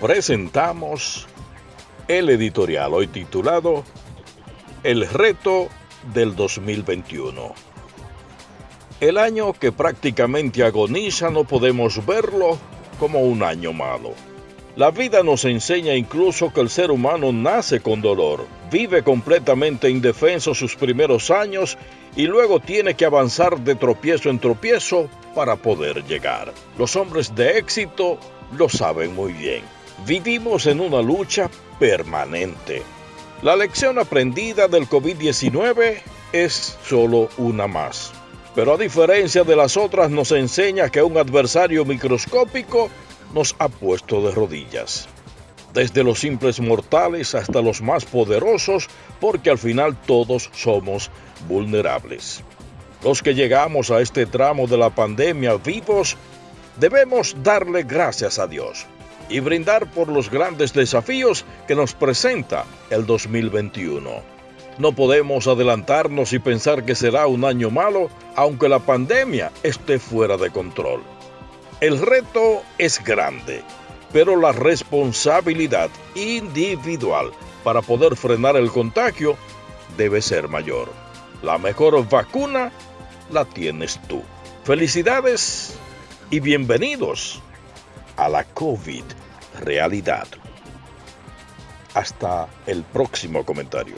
presentamos el editorial hoy titulado El reto del 2021. El año que prácticamente agoniza no podemos verlo como un año malo. La vida nos enseña incluso que el ser humano nace con dolor, vive completamente indefenso sus primeros años y luego tiene que avanzar de tropiezo en tropiezo para poder llegar. Los hombres de éxito lo saben muy bien. Vivimos en una lucha permanente. La lección aprendida del COVID-19 es solo una más. Pero a diferencia de las otras nos enseña que un adversario microscópico nos ha puesto de rodillas. Desde los simples mortales hasta los más poderosos, porque al final todos somos vulnerables. Los que llegamos a este tramo de la pandemia vivos, debemos darle gracias a Dios y brindar por los grandes desafíos que nos presenta el 2021. No podemos adelantarnos y pensar que será un año malo, aunque la pandemia esté fuera de control. El reto es grande, pero la responsabilidad individual para poder frenar el contagio debe ser mayor. La mejor vacuna la tienes tú. Felicidades y bienvenidos a la COVID realidad. Hasta el próximo comentario.